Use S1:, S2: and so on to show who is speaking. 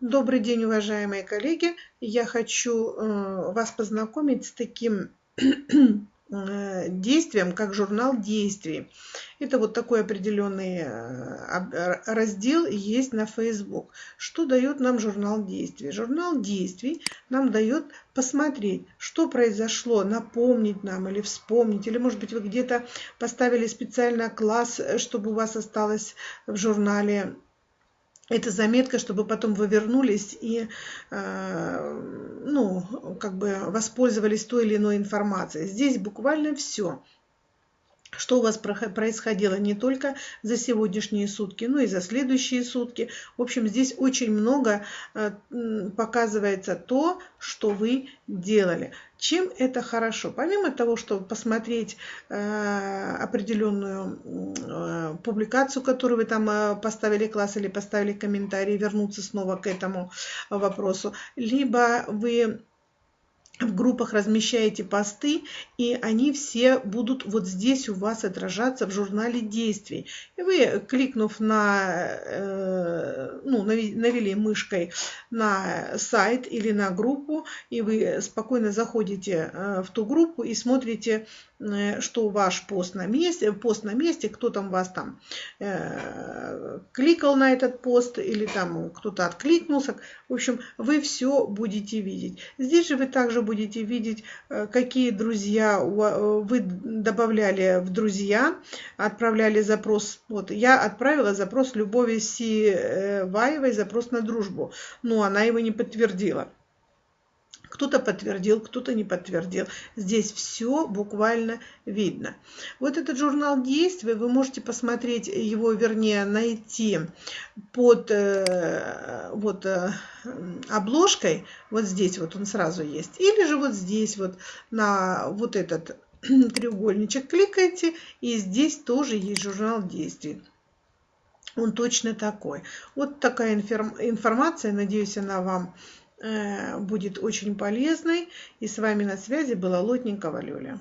S1: Добрый день, уважаемые коллеги! Я хочу э, вас познакомить с таким э, действием, как журнал действий. Это вот такой определенный э, раздел есть на Facebook. Что дает нам журнал действий? Журнал действий нам дает посмотреть, что произошло, напомнить нам или вспомнить, или может быть вы где-то поставили специально класс, чтобы у вас осталось в журнале это заметка, чтобы потом вы вернулись и э, ну, как бы воспользовались той или иной информацией. Здесь буквально все что у вас происходило не только за сегодняшние сутки, но и за следующие сутки. В общем, здесь очень много э, показывается то, что вы делали. Чем это хорошо? Помимо того, чтобы посмотреть э, определенную э, публикацию, которую вы там поставили класс или поставили комментарий, вернуться снова к этому вопросу, либо вы в группах размещаете посты, и они все будут вот здесь у вас отражаться в журнале действий. И вы, кликнув на, э, ну, навели мышкой на сайт или на группу, и вы спокойно заходите э, в ту группу и смотрите что ваш пост на месте, пост на месте, кто там вас там э, кликал на этот пост или там кто-то откликнулся. В общем, вы все будете видеть. Здесь же вы также будете видеть, э, какие друзья э, вы добавляли в друзья, отправляли запрос. Вот я отправила запрос Любови Сиваевой, запрос на дружбу, но она его не подтвердила. Кто-то подтвердил, кто-то не подтвердил. Здесь все буквально видно. Вот этот журнал действий, вы можете посмотреть его, вернее, найти под э, вот э, обложкой. Вот здесь вот он сразу есть. Или же вот здесь вот на вот этот треугольничек кликаете, и здесь тоже есть журнал действий. Он точно такой. Вот такая информация, надеюсь, она вам будет очень полезной. И с вами на связи была Лотникова Лёля.